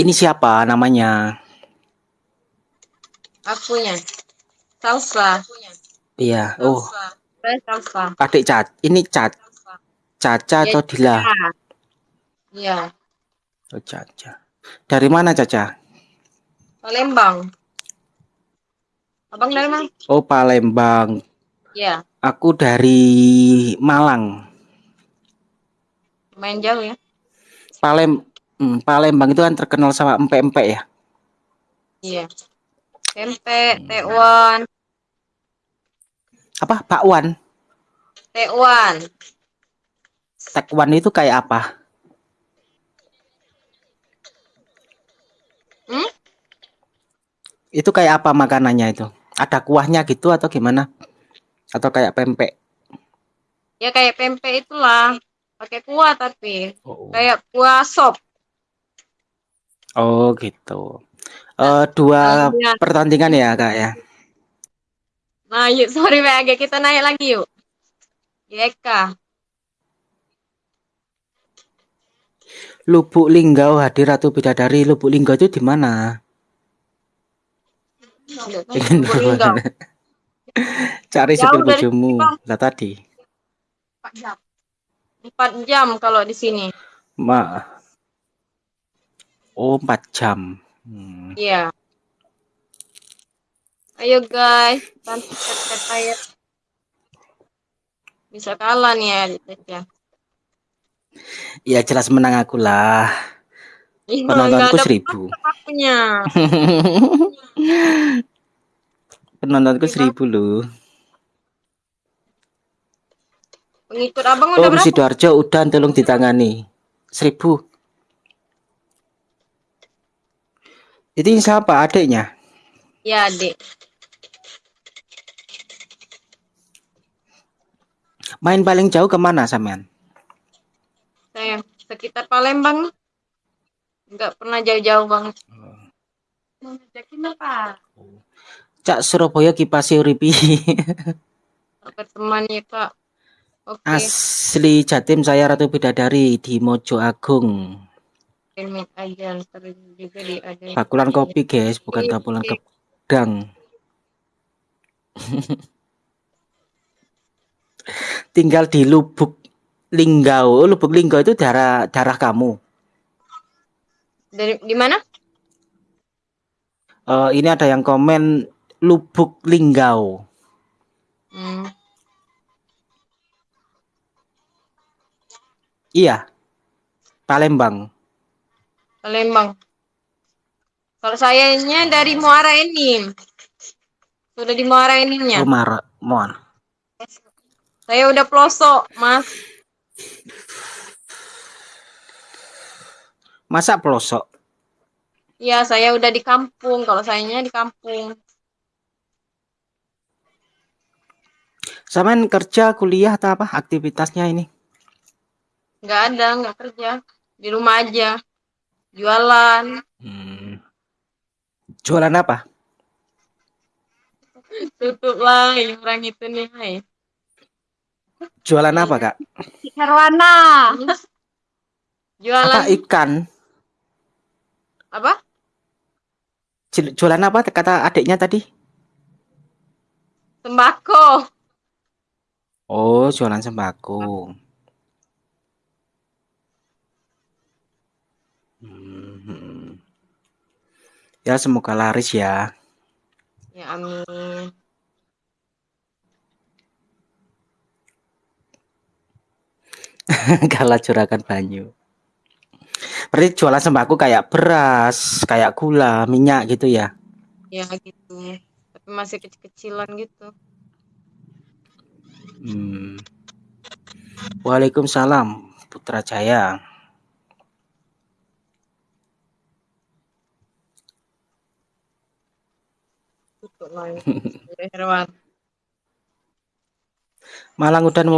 Ini siapa namanya? Akunya. Salsa. Iya. Oh, Salsa. adik Cat. Ini Cat. Caca atau Dila? Iya. Oh, Caca. Dari mana Caca? Palembang. Abang dari mana? Oh, Palembang. Iya. Aku dari Malang. Main jauh ya. Palem hmm, Palembang itu kan terkenal sama empek-empek ya. Iya. Tempe, tekwan, Apa? Bakwan? tekwan. Tekwan itu kayak apa? Hmm? Itu kayak apa makanannya itu? Ada kuahnya gitu atau gimana? Atau kayak pempek? Ya kayak pempek itulah. Pakai kuah tapi Oh, kayak kuah sop. Oh gitu. Eh dua Iya. pertandingan ya kak ya. Nah, yuk sorry WAG kita naik lagi yuk. Yeka. Lubuk Linggau hadir Ratu Bidadari. Lubuk Linggau itu di mana? Cari Jauh sepil bojomu. Lah tadi. Empat jam kalau di sini. Ma. Oh, 4 jam. Hmm. Iya. Ayo guys, aja. Bisa kalah nih ya, ya. Ya jelas menang aku lah. Ih, Penontonku seribu. punya. Penontonku Iya. seribu loh. Pengikut abang Oh, udah berapa? Sidoarjo udah tolong ditangani. Seribu. Itu siapa adiknya? Ya, Dek. Main paling jauh ke mana sampean? Saya sekitar Palembang. Enggak pernah jauh-jauh banget. Mau ngajakin apa? Cak Surabaya kipasi uripi. Teman ya, Kak. Oke, Asli Jatim saya Ratu Bidadari di Mojo Agung. Pamit aja ntar juga di ada. Bakulan kopi guys, bukan Iya, tabulan oke. gedang. Tinggal di Lubuk Linggau. Oh, Lubuk Linggau itu daerah daerah kamu. Dari di mana? Eh, ini ada yang komen Lubuk Linggau. Hmm. Iya. Palembang. Palembang. Kalau sayanya dari Muara Enim. Sudah di Muara Enimnya. Mar Mon. Saya udah pelosok, Mas. Masa pelosok? Iya, saya udah di kampung. Kalau sayanya di kampung. Sampean kerja, kuliah atau apa aktivitasnya ini? Nggak ada, nggak kerja. Di rumah aja. Jualan. Hmm. Jualan apa? Tutup lah yang orang itu nih. hai. Jualan apa, Kak? Herwana. Jualan Apa ikan? apa? Jualan apa kata adiknya tadi? Sembako. Oh, jualan sembako. Hmm. Ya, semoga laris ya. Ya amin. Kalah juragan banyu. Berarti jualan sembako kayak beras, kayak gula, minyak gitu ya. Ya gitu. Tapi masih kecil-kecilan gitu. Hmm. Waalaikumsalam, Putra Jaya. Ya, Herwan. Malang udan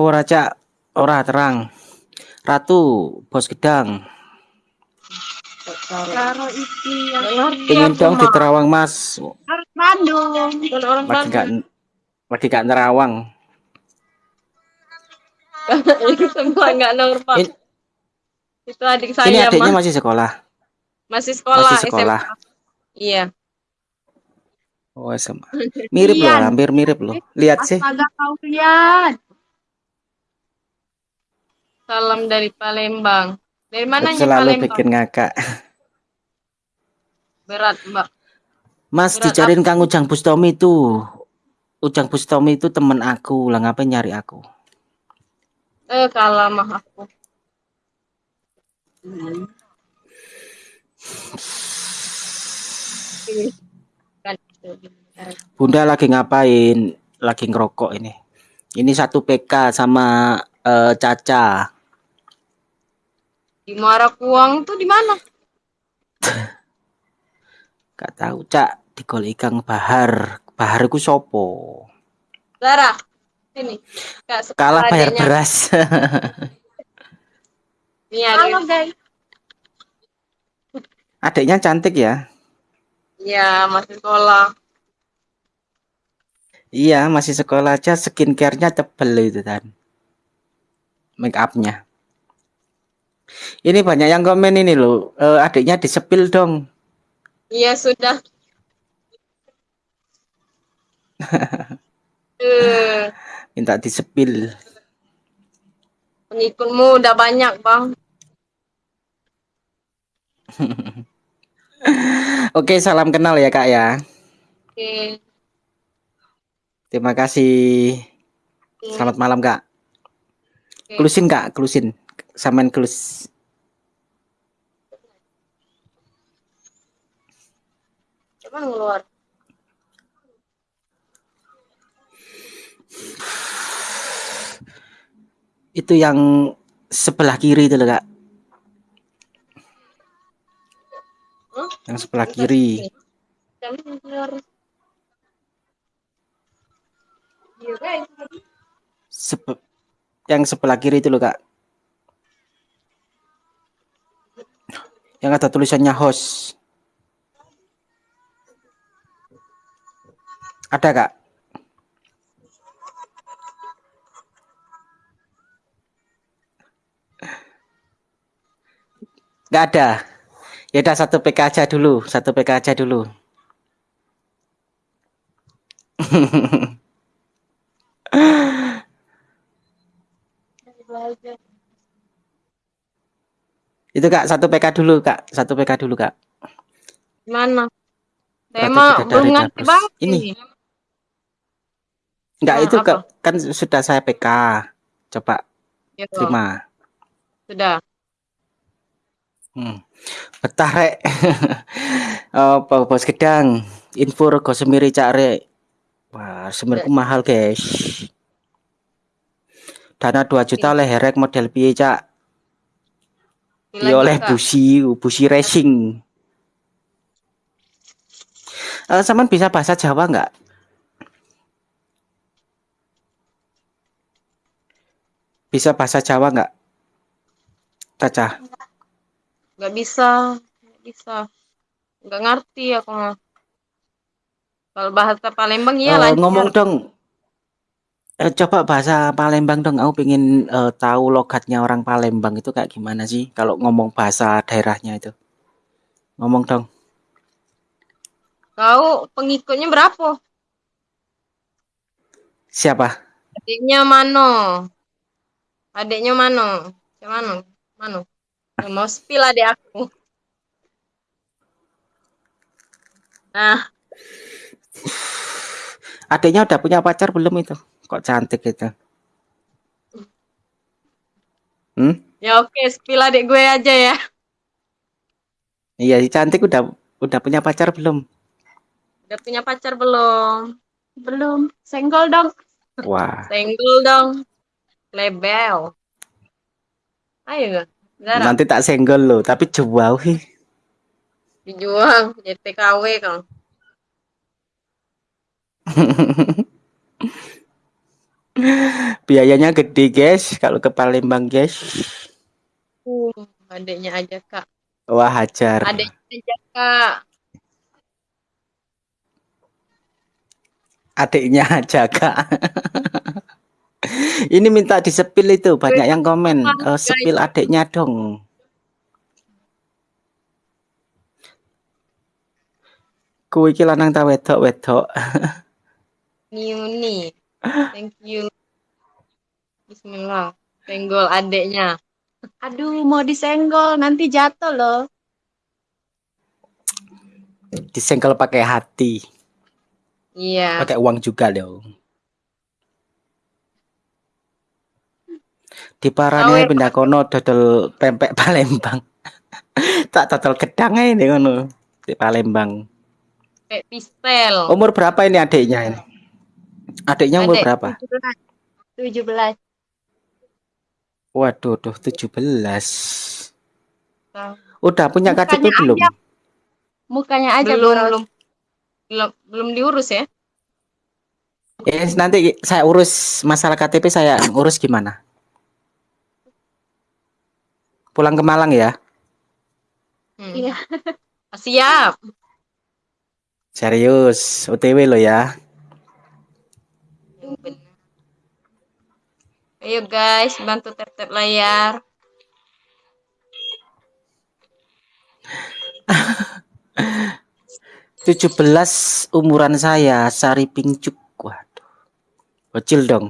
ora terang. Ratu, bos gedang. Karo iki yang ngerti Ingin dong di. Terawang, Mas. Bandung. Orang Lagi gak Bandung. lagi gak nerawang. Itu semua nggak normal. In- Itu adik Ini saya, adiknya Mas. masih sekolah. Masih sekolah, Masih sekolah. SMA. Iya. Oh, SMA. Mirip loh, hampir mirip loh. Lihat sih. Astaga kau lihat. Salam dari Palembang. Dari mananya Selalu Palembang? bikin ngakak. Berat, Mbak. Mas Berat dicariin Kang Ujang Bustomi itu. Ujang Bustomi itu temen aku, lah ngapain nyari aku? Eh, kalah mah aku. Kan, Bunda lagi ngapain? Lagi ngerokok ini. Ini satu PK sama eh, Caca. Di Muara Kuang tuh di mana? Gak tahu, Cak. Di Gol Ikang Bahar. Bahar ku sopo. Zara, sini. Kak, Kalah bayar adeknya. beras. Nih, Halo, guys. Adiknya cantik ya. Iya, masih sekolah. Iya, masih sekolah aja skincare-nya tebel itu kan. Make up-nya. Ini banyak yang komen ini loh. eh, adiknya disepil dong. Iya, sudah. eh, Minta disepil. pengikutmu udah banyak, Bang. Oke, salam kenal ya kak ya. Oke. Terima kasih. Selamat malam kak. Oke. Klusin kak, klusin. Samain klus. Coba ngeluar. Itu yang sebelah kiri itu loh kak. Yang sebelah kiri. Iya. Sebe- yang sebelah kiri itu loh kak. Yang ada tulisannya host. Ada kak? Nggak ada. Ya udah satu PK aja dulu, satu PK aja dulu. Itu kak satu PK dulu kak, satu PK dulu kak. Mana? Tidak belum ngerti banget Ini. ini. Enggak Nah, itu apa? kak, kan sudah saya PK. Coba Ya, terima. sudah. Hmm. Betah rek. Apa bos gedang? Info rego semiri cak rek. Wah, semirku mahal guys. Dana 2 juta oleh herek model piye cak? Iya oleh busi, busi racing. Eh, Saman bisa bahasa Jawa nggak? Bisa bahasa Jawa nggak? Caca. Nggak bisa. Nggak bisa. Nggak ngerti aku mah. Kalau bahasa Palembang Eh, lancar. ngomong dong. Eh, coba bahasa Palembang dong. Aku pengen eh, tahu logatnya orang Palembang itu kayak gimana sih kalau ngomong bahasa daerahnya itu. Ngomong dong. Kau pengikutnya berapa? Siapa? Adiknya mano? Adiknya mano? Siapa mano? Mano? Ya, mau spill adik aku. Nah, Adiknya udah punya pacar belum itu? Kok cantik itu? Hmm? ya oke, spill adik gue aja ya. Iya, si cantik udah udah punya pacar belum? Udah punya pacar belum? Belum. Senggol dong. Wah, Senggol dong. Lebel. Ayo, Nanti tak senggol lo, tapi jauh sih. Dijuang. JTKW kang. Biayanya gede guys, kalau ke Palembang guys. Uh, adiknya aja kak. Wah hajar. Adiknya aja kak. Adiknya aja kak. Ini minta disepil itu, banyak yang komen. Eh, sepil adiknya dong. Kowe iki lanang ta wedok wedok? Niuni. Thank you. Bismillah. Senggol adeknya. Aduh, mau disenggol, nanti jatuh loh. Disenggol pakai hati. Iya. Pakai uang juga dong. Di parane pindah kono dodol pempek Palembang. tak dodol gedang ae nih kono di Palembang. Kayak pistel. Umur berapa ini adiknya ini? Adiknya umur Adek. berapa? 17. Waduh, tuh 17. Tahu. Udah punya Mukanya KTP belum? Mukanya aja belum, belum belum belum diurus ya Eh, nanti saya urus masalah KTP saya urus gimana? Pulang ke Malang ya? Hmm. Iya. siap Serius, OTW lo ya. Benar. ayo guys bantu tap tap layar 17 umuran saya, Sari Pingcuk. Waduh. Kecil dong.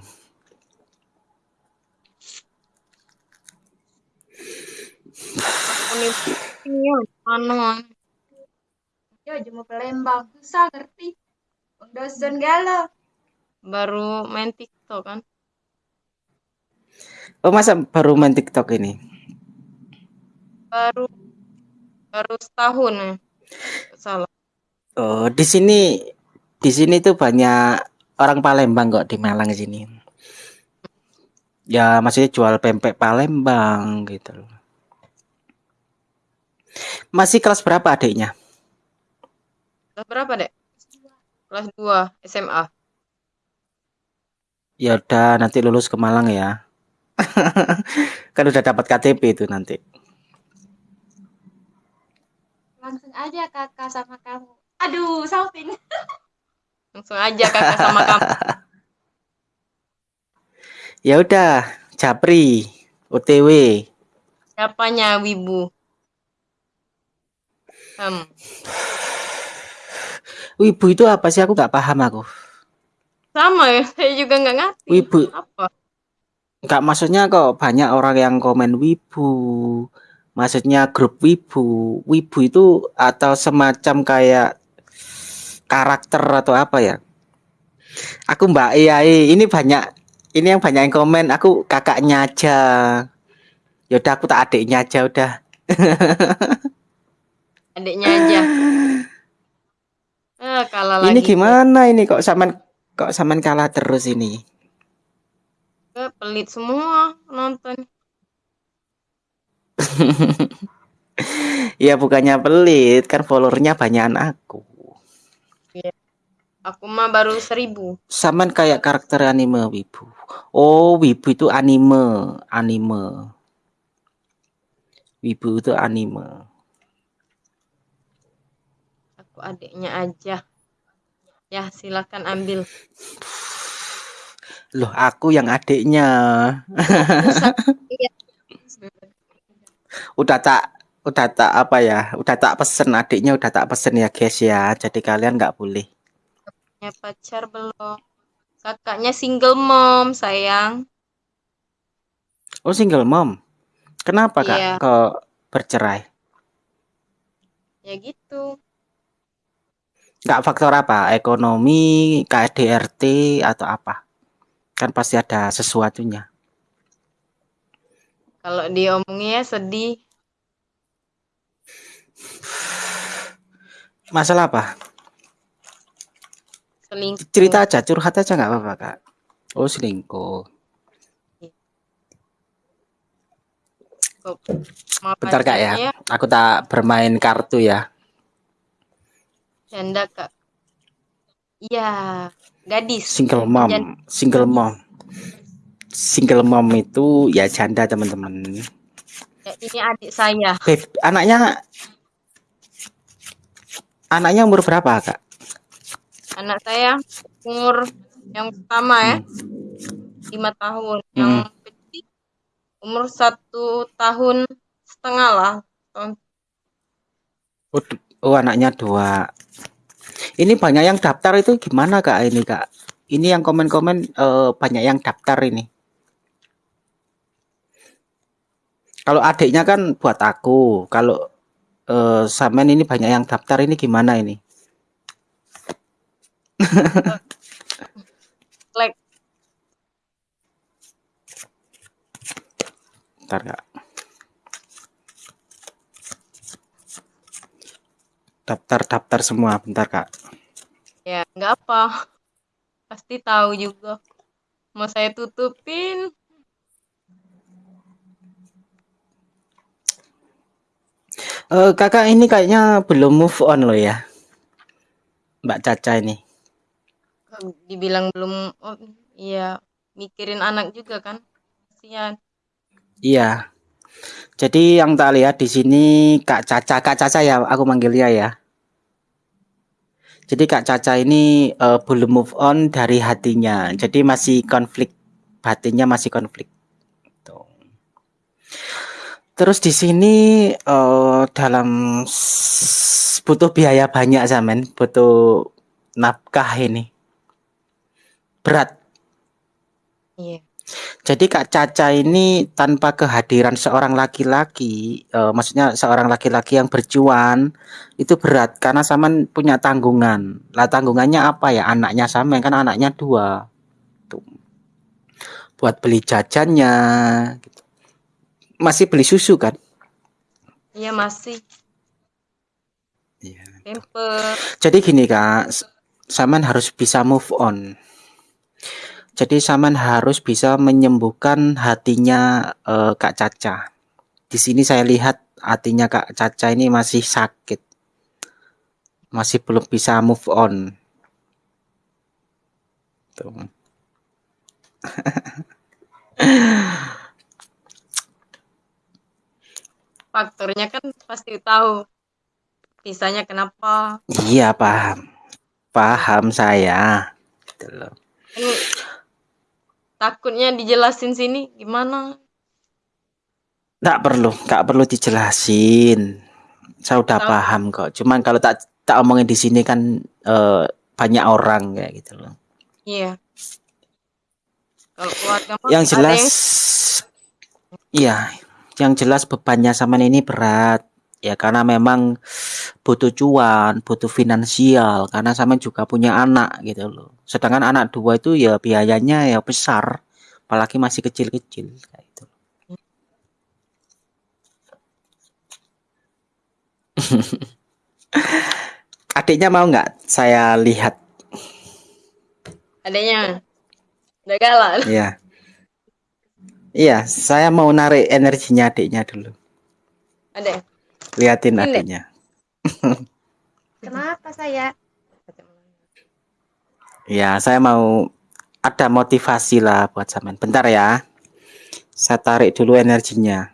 Ini anu Yo, jemu Palembang. Susah ngerti. Dosen galau. baru main TikTok kan Oh, masa baru main TikTok ini? baru baru setahun ya salah Oh, di sini di sini tuh banyak orang Palembang kok di Malang sini. Ya, maksudnya jual pempek Palembang gitu loh. Masih kelas berapa adiknya? kelas berapa dek kelas 2 SMA Ya udah nanti lulus ke Malang ya. kan udah dapat KTP itu nanti. Langsung aja kakak sama kamu. Aduh, salting. langsung aja kakak sama kamu Ya udah, Japri, OTW. siapanya wibu hmm. Wibu itu apa sih? Aku nggak paham aku. sama ya saya juga nggak ngerti Wibu, apa nggak maksudnya kok banyak orang yang komen wibu. Maksudnya grup wibu. Wibu itu atau semacam kayak karakter atau apa ya? Aku Mbak Iya, ini banyak ini yang banyak yang komen. Aku kakaknya aja. Yaudah aku tak adiknya aja udah. adiknya aja eh kalah Ini lagi gimana ini kok saman kok saman kalah terus ini? Eh, pelit semua nonton Ya bukannya pelit, kan followernya banyakan aku. aku mah baru seribu Saman kayak karakter anime wibu. Oh, wibu itu anime, anime. Wibu itu anime. Adiknya aja ya silakan ambil Loh, aku yang adiknya. Udah tak udah tak apa ya? Udah tak pesen adiknya udah tak pesen ya, guys ya. Jadi kalian nggak boleh. punya pacar belum kakaknya single mom sayang Oh, single mom. Kenapa, Kak? Iya. Kok bercerai? ya gitu Nggak faktor apa? Ekonomi, KDRT atau apa? Kan pasti ada sesuatunya. kalau diomongnya sedih Masalah apa? selingkuh Cerita aja, curhat aja nggak apa-apa, Kak. Oh, selingkuh. Bentar, Kak ya. Aku tak bermain kartu ya. Janda kak. Iya gadis. Single mom, Jan- single mom. Single mom itu ya janda, teman-teman. Ya, ini adik saya. Beb, anaknya anaknya umur berapa, Kak? anak saya umur yang pertama ya. Lima tahun. Yang kecil umur satu tahun setengah lah tahun Oh, oh, anaknya dua. Ini banyak yang daftar itu gimana kak ini kak? Ini yang komen-komen eh, banyak yang daftar ini. Kalau adiknya kan buat aku. Kalau eh, Samen ini banyak yang daftar ini gimana ini? like Bentar kak. Daftar-daftar semua, bentar kak. ya nggak apa pasti tahu juga mau saya tutupin Eh, kakak ini kayaknya belum move on loh ya. Mbak Caca ini. dibilang belum oh, iya mikirin anak juga kan kasihan Iya. Jadi yang tak lihat di sini Kak Caca, Kak Caca ya, aku manggilnya ya. Jadi Kak Caca ini eh, belum move on dari hatinya. Jadi masih konflik, batinnya masih konflik. Terus di sini eh, dalam butuh biaya banyak zaman, butuh nafkah ini. Berat. iya Jadi Kak Caca ini tanpa kehadiran seorang laki-laki, eh, maksudnya seorang laki-laki yang berjuang itu berat karena Saman punya tanggungan. Lah tanggungannya apa ya? Anaknya Saman kan anaknya dua. Tuh. Buat beli jajannya. gitu. Masih beli susu kan? iya masih Iya. Jadi gini Kak, Saman harus bisa move on. Jadi Saman harus bisa menyembuhkan hatinya eh, Kak Caca. Di sini saya lihat hatinya Kak Caca ini masih sakit. Masih belum bisa move on. Tuh. faktornya kan pasti tahu pisahnya kenapa Iya, paham. Paham saya. Gitu loh. Takutnya dijelasin sini gimana Nggak perlu, nggak perlu dijelasin. Saya udah Tahu. paham kok. Cuman kalau tak tak omongin di sini kan eh, banyak orang kayak gitu loh. iya kalau keluarga mah Yang jelas, iya, yang jelas bebannya sama ini berat. Ya karena memang butuh cuan, butuh finansial. Karena sama juga punya anak gitu loh. Sedangkan anak dua itu ya biayanya ya besar. Apalagi masih kecil-kecil kayak gitu. Adiknya mau nggak saya lihat? adanya udah galak Iya. Iya, saya mau narik energinya adiknya dulu. ada Liatin adiknya. Kenapa saya? Ya, saya mau ada motivasi lah buat Samen. Bentar ya. Saya tarik dulu energinya.